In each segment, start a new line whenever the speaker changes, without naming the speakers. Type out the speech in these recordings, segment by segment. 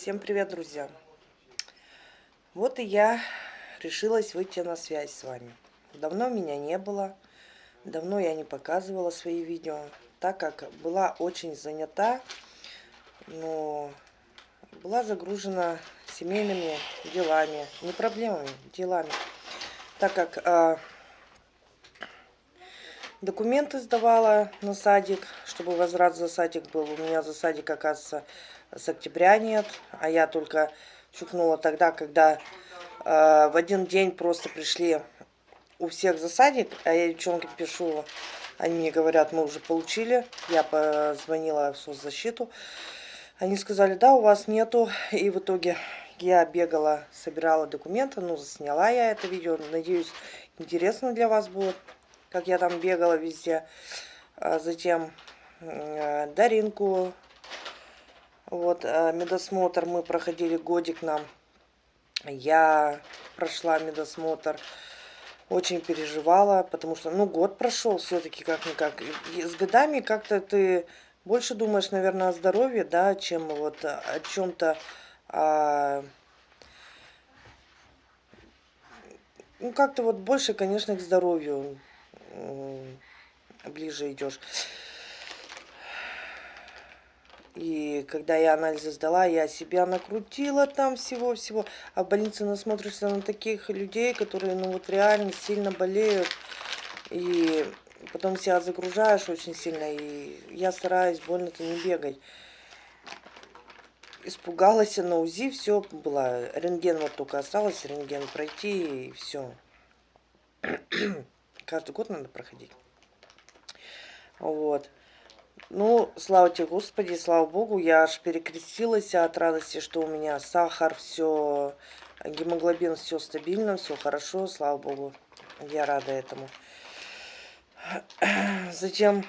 Всем привет, друзья! Вот и я решилась выйти на связь с вами. Давно меня не было, давно я не показывала свои видео, так как была очень занята, но была загружена семейными делами, не проблемами, делами, так как э, документы сдавала на садик, чтобы возврат за садик был. У меня за садик, оказывается, с октября нет, а я только чукнула тогда, когда э, в один день просто пришли у всех за садик, а я девчонке пишу, они мне говорят, мы уже получили, я позвонила в соцзащиту, они сказали, да, у вас нету, и в итоге я бегала, собирала документы, ну, засняла я это видео, надеюсь, интересно для вас будет, как я там бегала везде, а затем э, Даринку вот, э, медосмотр мы проходили годик нам. Я прошла медосмотр. Очень переживала, потому что, ну, год прошел все-таки как-никак. С годами как-то ты больше думаешь, наверное, о здоровье, да, чем вот о чем-то... А... Ну, как-то вот больше, конечно, к здоровью ближе идешь. И когда я анализы сдала, я себя накрутила там всего-всего. А в больнице насмотришься на таких людей, которые ну вот реально сильно болеют. И потом себя загружаешь очень сильно. И я стараюсь больно-то не бегать. Испугалась на УЗИ, все было. Рентген вот только осталось, рентген пройти и все. Каждый год надо проходить. Вот. Ну, слава тебе, Господи, слава Богу, я аж перекрестилась от радости, что у меня сахар, все, гемоглобин, все стабильно, все хорошо, слава Богу, я рада этому. Затем,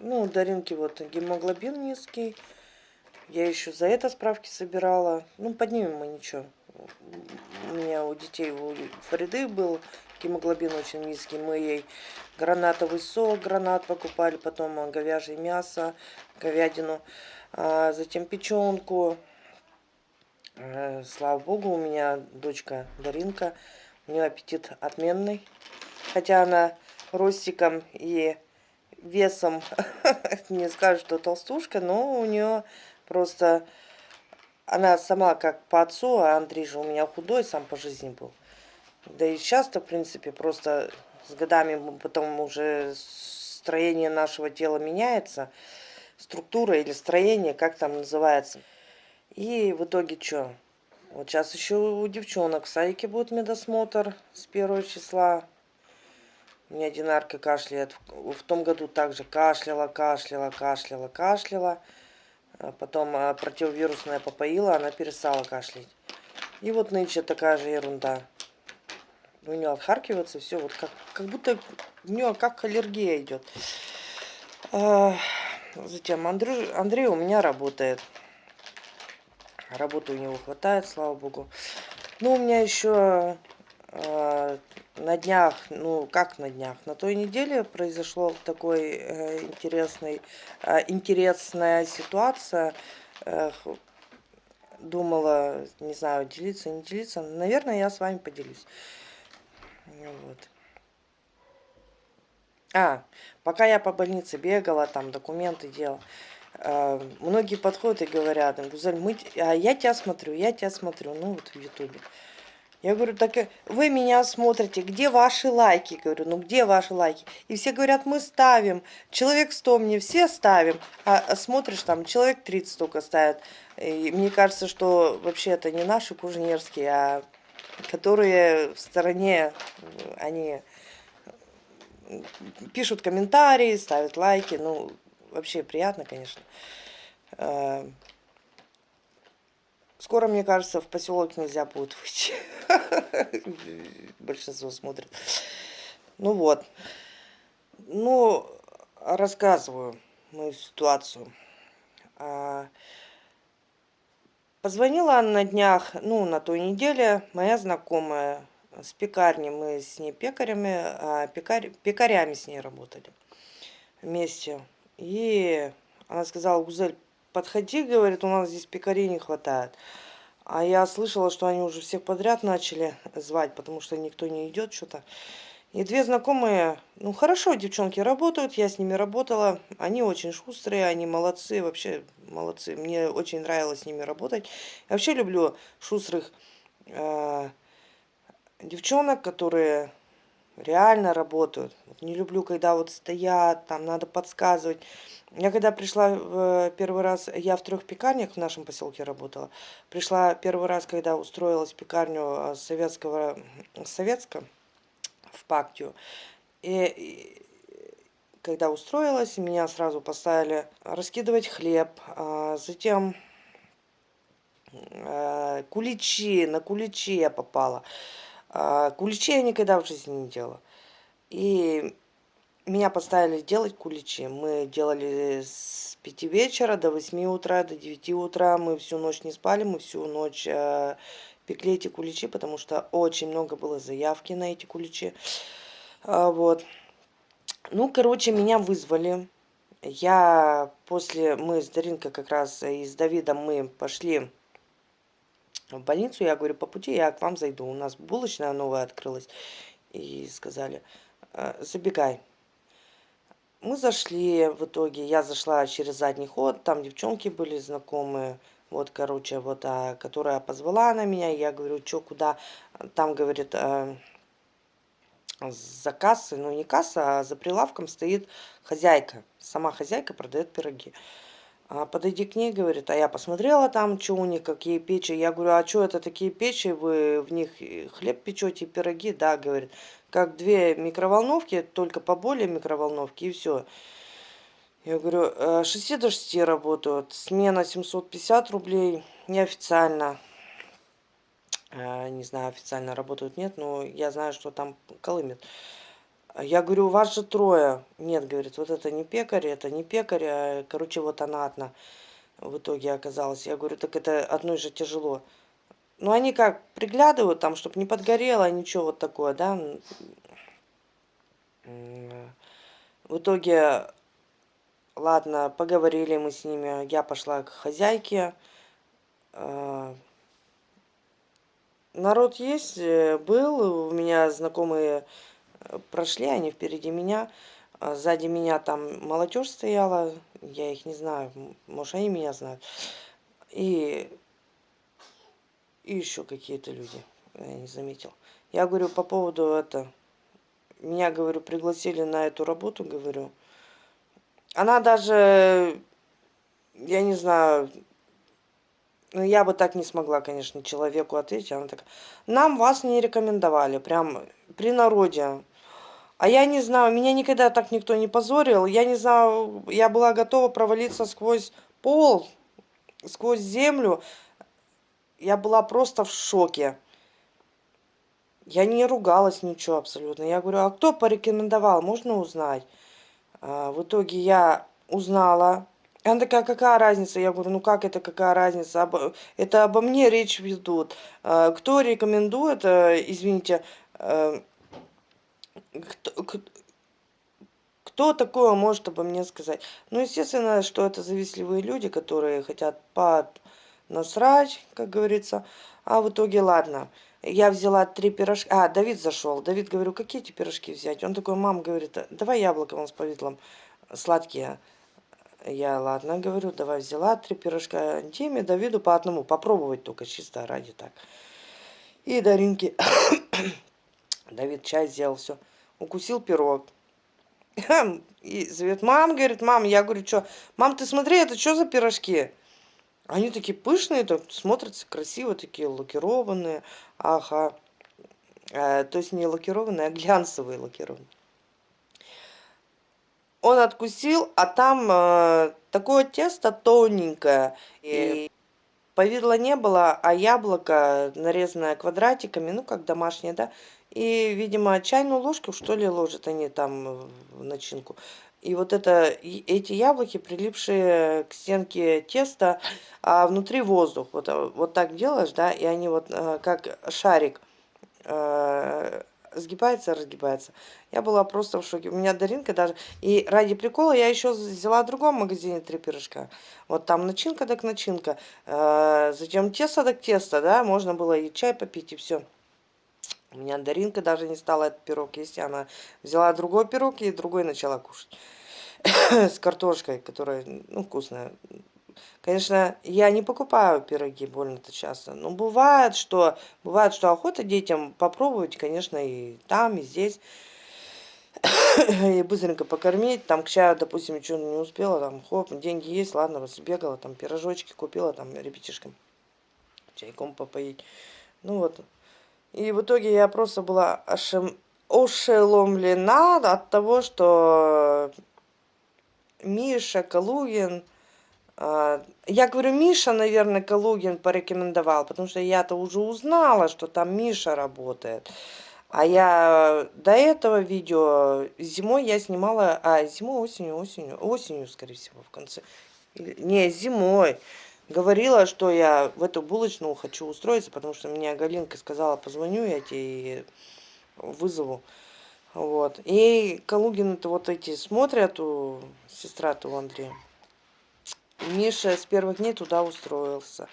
ну, Даринки вот гемоглобин низкий, я еще за это справки собирала, ну, поднимем мы ничего. У меня у детей, у Фариды был гемоглобин очень низкий. Мы ей гранатовый сок, гранат покупали, потом говяжье мясо, говядину, а затем печенку. Э, слава богу, у меня дочка Даринка, у нее аппетит отменный. Хотя она ростиком и весом не скажет, что толстушка, но у нее просто... Она сама как по отцу, а Андрей же у меня худой, сам по жизни был. Да и часто, в принципе, просто с годами потом уже строение нашего тела меняется, структура или строение, как там называется. И в итоге что? Вот сейчас еще у девчонок в садике будет медосмотр с первого числа. У меня Динарка кашляет. В том году также кашляла, кашляла, кашляла, кашляла. А потом а, противовирусная попоила, она перестала кашлять. И вот нынче такая же ерунда у нее отхаркивается все, вот как, как будто у нее как аллергия идет. А, затем Андрей, Андрей у меня работает. Работы у него хватает, слава богу. Ну, у меня еще э, на днях, ну, как на днях, на той неделе произошло такой э, интересный, э, интересная ситуация. Э, думала, не знаю, делиться, не делиться. Наверное, я с вами поделюсь. Вот. А, пока я по больнице бегала, там документы делала, э, многие подходят и говорят, Гузель, мы, а я тебя смотрю, я тебя смотрю, ну вот в ютубе. Я говорю, так вы меня смотрите, где ваши лайки? Говорю, ну где ваши лайки? И все говорят, мы ставим. Человек 100 мне все ставим. А смотришь, там человек 30 только ставят. И мне кажется, что вообще это не наши кужнерские, а которые в стороне, они пишут комментарии, ставят лайки. Ну, вообще приятно, конечно. Э, скоро, мне кажется, в поселок нельзя будет выйти. Большинство смотрит. Ну вот. Ну, рассказываю мою ситуацию. Позвонила на днях, ну, на той неделе, моя знакомая с пекарни. Мы с ней пекарями, а пекарь, пекарями с ней работали вместе. И она сказала, Гузель, подходи, говорит, у нас здесь пекарей не хватает. А я слышала, что они уже всех подряд начали звать, потому что никто не идет что-то. И две знакомые, ну хорошо, девчонки работают, я с ними работала. Они очень шустрые, они молодцы, вообще молодцы. Мне очень нравилось с ними работать. Я вообще люблю шустрых э, девчонок, которые реально работают. Не люблю, когда вот стоят, там надо подсказывать. Я когда пришла в первый раз, я в трех пекарнях в нашем поселке работала. Пришла первый раз, когда устроилась в пекарню советского, советска в Пактию. И, когда устроилась, меня сразу поставили раскидывать хлеб, а затем а, куличи, на куличи я попала. А, куличи я никогда в жизни не делала. И меня поставили делать куличи. Мы делали с 5 вечера до 8 утра, до 9 утра. Мы всю ночь не спали, мы всю ночь э, пекли эти куличи, потому что очень много было заявки на эти куличи. А, вот. Ну, короче, меня вызвали. Я после, мы с Даринкой как раз и с Давидом мы пошли в больницу. Я говорю, по пути я к вам зайду. У нас булочная новая открылась. И сказали, «Э, забегай. Мы зашли в итоге, я зашла через задний ход, там девчонки были знакомые. Вот, короче, вот, а, которая позвала на меня, я говорю, что, куда? Там, говорит, э, за кассой, ну не касса, а за прилавком стоит хозяйка. Сама хозяйка продает пироги. А подойди к ней, говорит, а я посмотрела там, что у них, какие печи. Я говорю, а что это такие печи, вы в них хлеб печете, пироги? Да, говорит, как две микроволновки, только поболее микроволновки и все. Я говорю, 6 «Э, до 6 работают, смена 750 рублей, неофициально. Э, не знаю, официально работают, нет, но я знаю, что там колымет. Я говорю, у вас же трое. Нет, говорит, вот это не пекарь, это не пекарь, а, короче, вот она одна в итоге оказалась. Я говорю, так это одной же тяжело. Ну, они как, приглядывают там, чтобы не подгорело, ничего вот такое, да. В итоге Ладно, поговорили мы с ними. Я пошла к хозяйке. А, народ есть, э, был. У меня знакомые э, прошли, они впереди меня. А сзади меня там молодежь стояла. Я их не знаю, может они меня знают. И, и еще какие-то люди, я не заметил. Я говорю по поводу это. Меня, говорю, пригласили на эту работу, говорю. Она даже, я не знаю, ну, я бы так не смогла, конечно, человеку ответить. Она такая, нам вас не рекомендовали, прям при народе. А я не знаю, меня никогда так никто не позорил. Я не знаю, я была готова провалиться сквозь пол, сквозь землю. Я была просто в шоке. Я не ругалась ничего абсолютно. Я говорю, а кто порекомендовал, можно узнать? А, в итоге я узнала. Она такая, какая разница? Я говорю, ну как это, какая разница? Это обо мне речь ведут. А, кто рекомендует, э, извините, э, кто, кто такое может обо мне сказать? Ну, естественно, что это завистливые люди, которые хотят под насрать, как говорится. А в итоге, ладно, я взяла три пирожка. А, Давид зашел. Давид, говорю, какие эти пирожки взять? Он такой, мам, говорит, давай яблоко с повидлом сладкие. Я, ладно, говорю, давай взяла три пирожка Диме, Давиду по одному. Попробовать только чисто ради так. И Даринке. Давид чай сделал, все. Укусил пирог. И зовет, мам, говорит, мам, я говорю, что? Мам, ты смотри, это что за пирожки? Они такие пышные, так, смотрятся красиво, такие лакированные. Ага. Э, то есть не лакированные, а глянцевые лакированные. Он откусил, а там э, такое тесто тоненькое. И повидла не было, а яблоко, нарезанное квадратиками, ну как домашнее, да. И, видимо, чайную ложку, что ли, ложат они там в начинку. И вот это, эти яблоки, прилипшие к стенке теста, а внутри воздух. Вот, вот так делаешь, да, и они вот э, как шарик э, сгибается, разгибается. Я была просто в шоке. У меня Даринка даже... И ради прикола я еще взяла в другом магазине три пирожка. Вот там начинка так начинка. Э, затем тесто так тесто, да. Можно было и чай попить, и все. У меня Даринка даже не стала этот пирог есть. Она взяла другой пирог и другой начала кушать. С картошкой, которая, ну, вкусная. Конечно, я не покупаю пироги больно-то часто. Но бывает, что бывает, что охота детям попробовать, конечно, и там, и здесь. и быстренько покормить. Там к чаю, допустим, ничего не успела. Там, хоп, деньги есть, ладно, разбегала, там пирожочки купила, там ребятишкам чайком попоить. Ну вот. И в итоге я просто была ошем... ошеломлена от того, что Миша Калугин а, я говорю, Миша, наверное, Калугин порекомендовал, потому что я-то уже узнала, что там Миша работает. А я до этого видео зимой я снимала, а зимой, осенью, осенью, осенью, скорее всего, в конце. Не, зимой. Говорила, что я в эту булочную хочу устроиться, потому что мне Галинка сказала, позвоню я тебе и вызову. Вот. И Калугин-то вот эти смотрят у сестра-то у Андрея. Миша с первых дней туда устроился.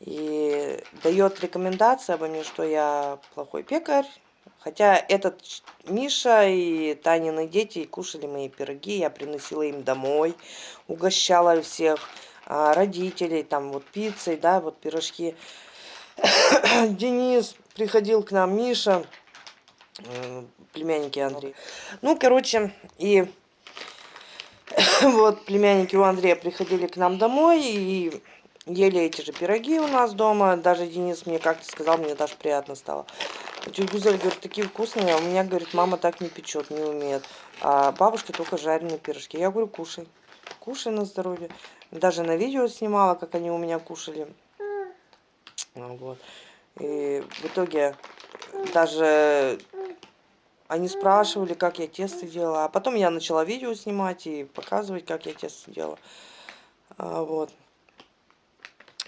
И дает рекомендации обо мне, что я плохой пекарь. Хотя этот Миша и Танины дети кушали мои пироги, я приносила им домой, угощала всех родителей, там вот пиццей, да, вот пирожки. Денис приходил к нам, Миша, племянники Андрей. Ну, короче, и вот племянники у Андрея приходили к нам домой и ели эти же пироги у нас дома. Даже Денис мне как-то сказал, мне даже приятно стало. Тетя Гузель говорит, такие вкусные, а у меня, говорит, мама так не печет, не умеет. А бабушка только жареные пирожки. Я говорю, кушай, кушай на здоровье. Даже на видео снимала, как они у меня кушали. Ну вот. И в итоге даже они спрашивали, как я тесто делала. А потом я начала видео снимать и показывать, как я тесто делала. А, вот.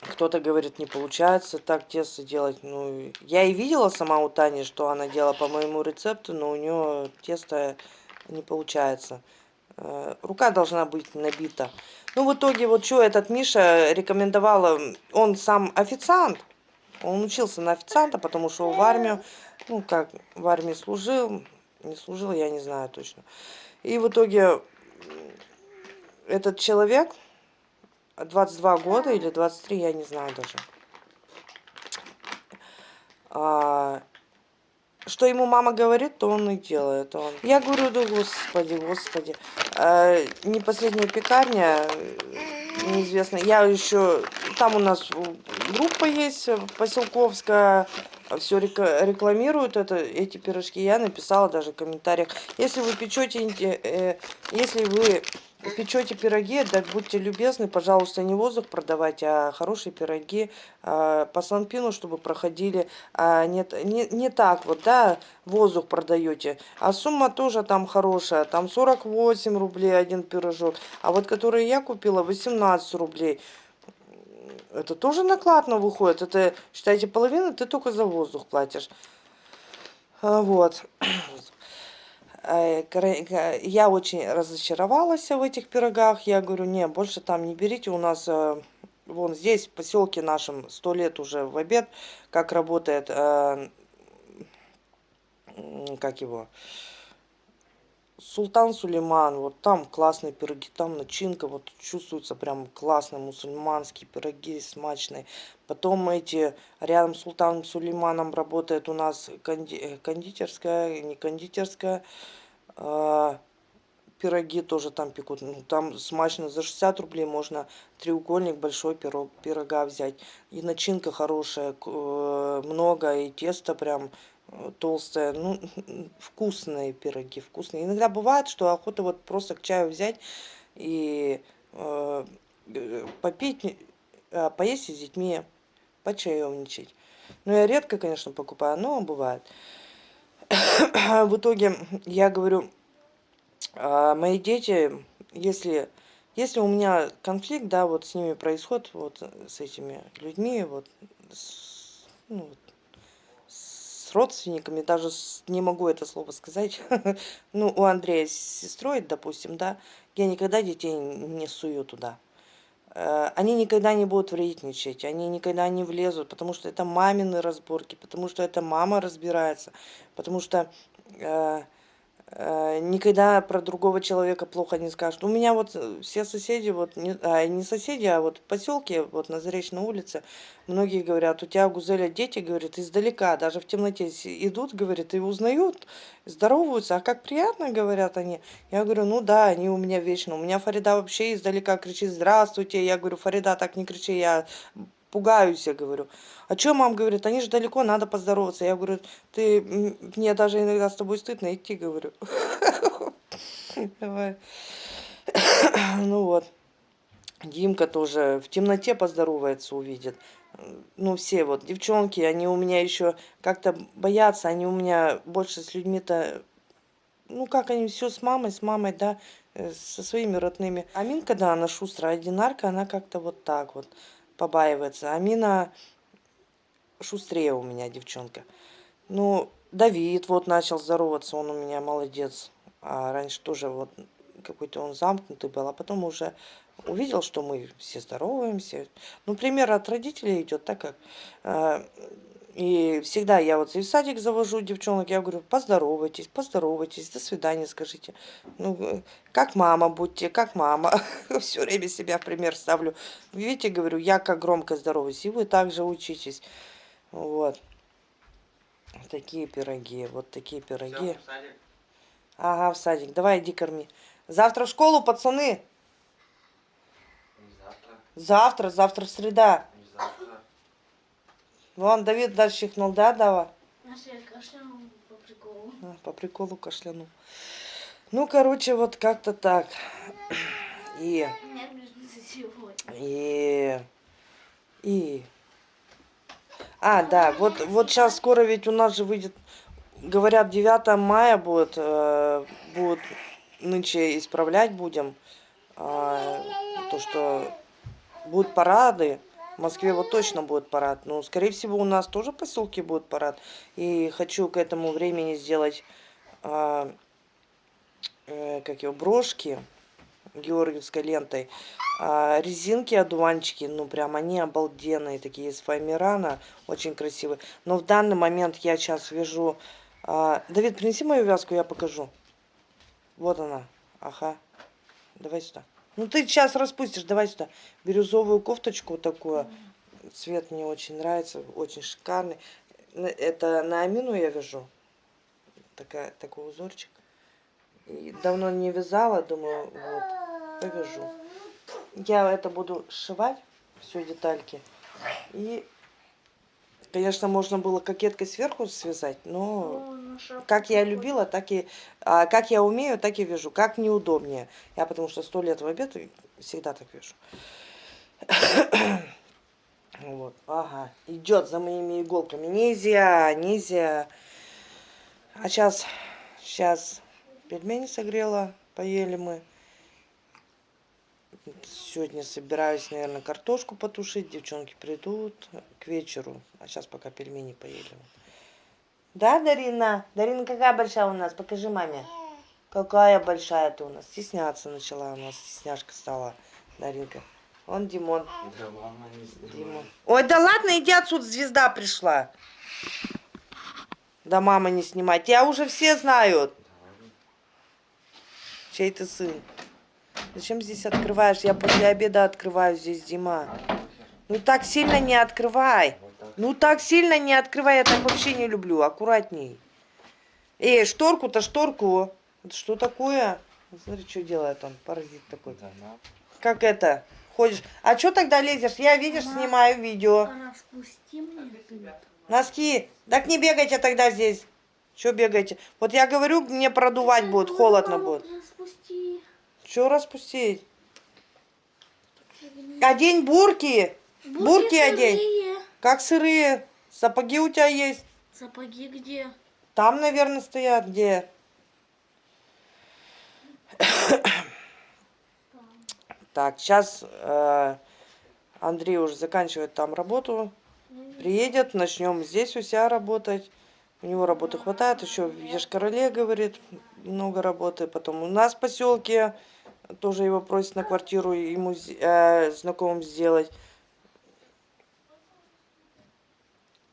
Кто-то говорит, не получается так тесто делать. Ну, я и видела сама у Тани, что она делала по моему рецепту, но у нее тесто не получается. А, рука должна быть набита. Ну, в итоге, вот что этот Миша рекомендовала, он сам официант. Он учился на официанта, потому что в армию ну, как в армии служил, не служил, я не знаю точно. И в итоге этот человек, 22 года или 23, я не знаю даже. Что ему мама говорит, то он и делает. Он. Я говорю, да господи, господи. А, не последняя пекарня, неизвестно. Я еще, там у нас группа есть, поселковская, все рекламируют это, эти пирожки. Я написала даже в комментариях. Если вы печете, э, если вы печете пироги, так будьте любезны, пожалуйста, не воздух продавать, а хорошие пироги э, по санпину, чтобы проходили. А не, не, не так вот, да, воздух продаете. А сумма тоже там хорошая, там 48 рублей один пирожок. А вот который я купила, 18 рублей. Это тоже накладно выходит. Это, считайте, половину ты только за воздух платишь. А, вот. Я очень разочаровалась в этих пирогах. Я говорю, не, больше там не берите. У нас э, вон здесь, в поселке нашем, сто лет уже в обед, как работает, э, как его, Султан Сулейман, вот там классные пироги, там начинка, вот чувствуется прям классные мусульманские пироги, смачные. Потом эти, рядом с Султаном Сулейманом работает у нас конди, э, кондитерская, не кондитерская, а, пироги тоже там пекут. Ну, там смачно за 60 рублей можно треугольник большой пирог, пирога взять. И начинка хорошая, э, много, и тесто прям толстая, ну, вкусные пироги, вкусные. Иногда бывает, что охота вот просто к чаю взять и э, попить, э, поесть с детьми, почаевничать. Ну, я редко, конечно, покупаю, но бывает. В итоге, я говорю, э, мои дети, если, если у меня конфликт, да, вот с ними происходит, вот с этими людьми, вот, с, ну, с родственниками, даже с, не могу это слово сказать, ну, у Андрея с сестрой, допустим, да, я никогда детей не сую туда. Э, они никогда не будут вредничать, они никогда не влезут, потому что это мамины разборки, потому что это мама разбирается, потому что э, никогда про другого человека плохо не скажут. У меня вот все соседи, вот не, а, не соседи, а вот в поселке, вот на Заречной улице, многие говорят, у тебя, Гузеля, дети, говорят, издалека, даже в темноте идут, говорят, и узнают, здороваются, а как приятно, говорят они. Я говорю, ну да, они у меня вечно. У меня Фарида вообще издалека кричит, здравствуйте. Я говорю, Фарида, так не кричи, я пугаюсь, я говорю. А что, мам говорит, они же далеко, надо поздороваться. Я говорю, ты, мне даже иногда с тобой стыдно идти, говорю. Давай. Ну вот. Димка тоже в темноте поздоровается, увидит ну, все вот девчонки, они у меня еще как-то боятся, они у меня больше с людьми-то, ну, как они все с мамой, с мамой, да, э, со своими родными. Аминка, да, она шустрая, одинарка, она как-то вот так вот побаивается. Амина шустрее у меня девчонка. Ну, Давид вот начал здороваться, он у меня молодец. А раньше тоже вот какой-то он замкнутый был, а потом уже увидел, что мы все здороваемся. Ну, пример от родителей идет, так как... Э, и всегда я вот и в садик завожу девчонок, я говорю, поздоровайтесь, поздоровайтесь, до свидания скажите. Ну, как мама будьте, как мама. Все время себя в пример ставлю. Видите, говорю, я как громко здороваюсь, и вы также учитесь. Вот. Такие пироги, вот такие пироги. Все, в садик. Ага, в садик. Давай, иди корми. Завтра в школу, пацаны. Завтра, завтра среда. Вон, Давид дальше чихнул, да, Дава?
Я кашлянул по приколу.
А, по приколу кашлянул. Ну, короче, вот как-то так. И... И... И... А, да, вот, вот сейчас скоро ведь у нас же выйдет, говорят, 9 мая будет, э, будет нынче исправлять будем. Э, то, что будут парады. В Москве вот точно будет парад. Но, скорее всего, у нас тоже в поселке будет парад. И хочу к этому времени сделать, э, э, как его, брошки георгиевской лентой. А, резинки, одуванчики, ну прям они обалденные, такие из файмирана, очень красивые. Но в данный момент я сейчас вяжу... А, Давид, принеси мою вязку, я покажу. Вот она, ага. Давай сюда. Ну ты сейчас распустишь, давай сюда. Бирюзовую кофточку вот такую. Цвет мне очень нравится, очень шикарный. Это на амину я вяжу. Такая, такой узорчик. И давно не вязала, думаю, вот, повяжу. Я это буду сшивать, все детальки. И, конечно, можно было кокеткой сверху связать, но как я любила, так и а, как я умею, так и вяжу. Как неудобнее. Я потому что сто лет в обед всегда так вяжу. Вот, ага, идет за моими иголками. Нельзя, нельзя. А сейчас, сейчас пельмени согрела, поели мы. Сегодня собираюсь, наверное, картошку потушить. Девчонки придут к вечеру. А сейчас пока пельмени поели. Да, Дарина? Дарина какая большая у нас? Покажи маме. Какая большая ты у нас. Стесняться начала у нас. Стесняшка стала. Даринка. Он Димон. Да, мама не Димон. Ой, да ладно, иди отсюда, звезда пришла. Да мама не снимай. Тебя уже все знают. Чей ты сын? Зачем здесь открываешь? Я после обеда открываю здесь, Дима. Ну так сильно не открывай. Ну так сильно не открывай, я так вообще не люблю. Аккуратней. Эй, шторку-то, шторку. Это что такое? Смотри, что делает он, паразит такой. Как это? Ходишь. А что тогда лезешь? Я, видишь, Мама, снимаю видео. Носки. Так не бегайте тогда здесь. Что бегаете? Вот я говорю, мне продувать будет, холодно будет. Распусти. Что распустить? Одень бурки. Бурки, бурки одень. Как сырые? Сапоги у тебя есть?
Сапоги где?
Там, наверное, стоят. Где? Так, сейчас э, Андрей уже заканчивает там работу. Приедет, начнем здесь у себя работать. У него работы хватает, еще в Ешкарале, говорит, много работы. Потом у нас в поселке тоже его просят на квартиру ему э, знакомым сделать.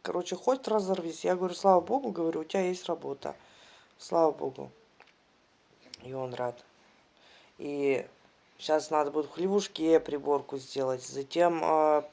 Короче, хоть разорвись. Я говорю, слава богу, говорю, у тебя есть работа. Слава богу. И он рад. И сейчас надо будет в хлевушке приборку сделать. Затем э,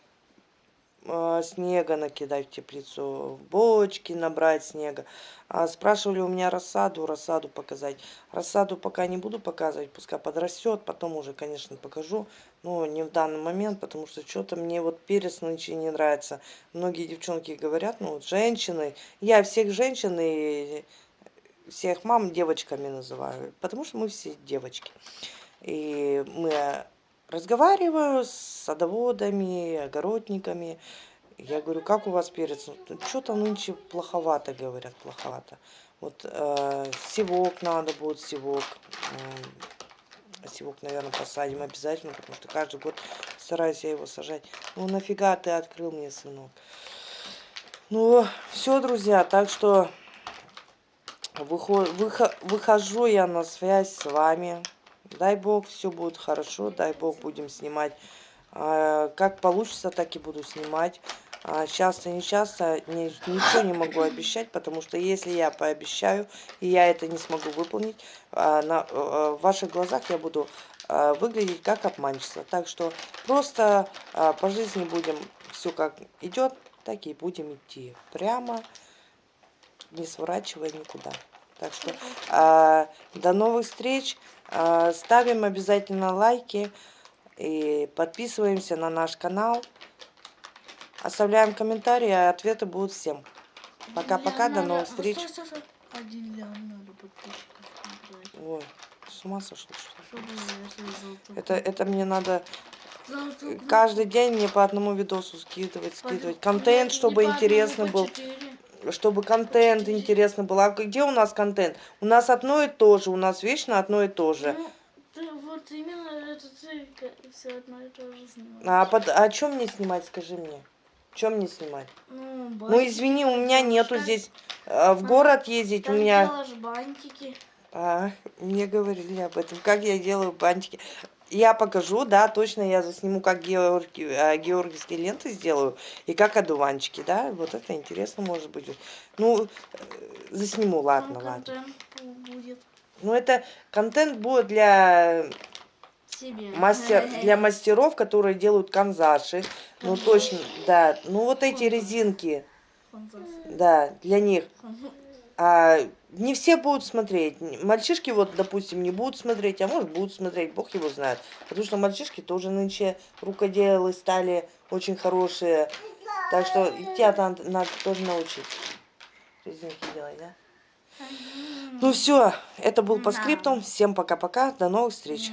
снега накидать в теплицу, бочки набрать снега. А спрашивали у меня рассаду, рассаду показать. Рассаду пока не буду показывать, пускай подрастет, потом уже, конечно, покажу. Но не в данный момент, потому что что-то мне вот перец нынче не нравится. Многие девчонки говорят, ну вот женщины, я всех женщин и всех мам девочками называю, потому что мы все девочки. И мы разговариваю с садоводами, огородниками. Я говорю, как у вас перец? Что-то нынче плоховато, говорят, плоховато. Вот э, севок надо будет, севок. М, Севок, наверное, посадим обязательно, потому что каждый год стараюсь я его сажать. Ну нафига ты открыл мне, сынок? Ну, все, друзья, так что выхо- выхо- выхожу я на связь с вами. Дай бог, все будет хорошо, дай бог, будем снимать. А, Как получится, так и буду снимать. А, Часто, не часто, ни- ничего не могу обещать, потому что если я пообещаю, и я это не смогу выполнить, а, на, э, в ваших глазах я буду выглядеть как обманщица. Так что просто по жизни будем все как идет, так и будем идти. Прямо, не сворачивая никуда. Так что а, до новых встреч. А, ставим обязательно лайки и подписываемся на наш канал. Оставляем комментарии, а ответы будут всем. Пока-пока, до новых встреч. Ой, с ума сошел, что ли? Это, это мне надо каждый день мне по одному видосу скидывать, скидывать. Контент, чтобы
по
был. Чтобы контент интересно был. А где у нас контент? У нас одно и то же. У нас вечно одно и то же.
Ну, ты вот именно это ты все одно и то же снимаешь.
А, под, а чем мне снимать, скажи мне? Чем мне снимать?
Ну,
Ну извини, у меня нету
так-
здесь э, в город ездить. У
так
меня
делаешь бантики.
А, мне говорили об этом, как я делаю бантики. Я покажу, да, точно я засниму, как георги, э, георгиевские ленты сделаю и как одуванчики, да, вот это интересно может быть. Ну, э, засниму, ладно,
Там
ладно.
будет
Ну, это контент будет для,
себе.
мастер, для мастеров, которые делают канзаши. Ну, точно, да. Ну, вот эти резинки, да, для них. А, не все будут смотреть. Мальчишки, вот, допустим, не будут смотреть, а может будут смотреть, бог его знает. Потому что мальчишки тоже нынче рукоделы стали очень хорошие. Так что тебя там надо тоже научить. Резинки делать, да? Ну все, это был по скриптам. Всем пока-пока, до новых встреч.